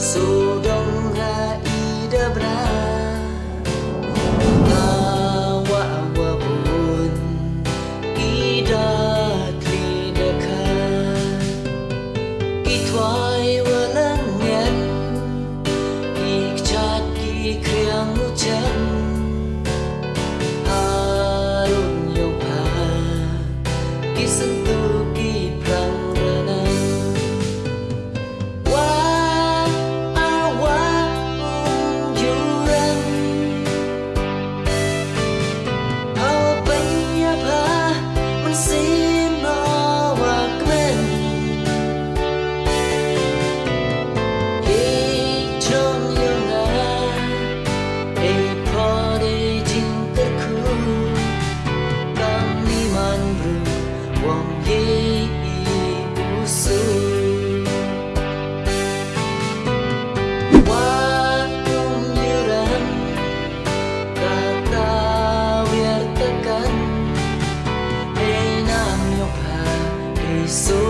So so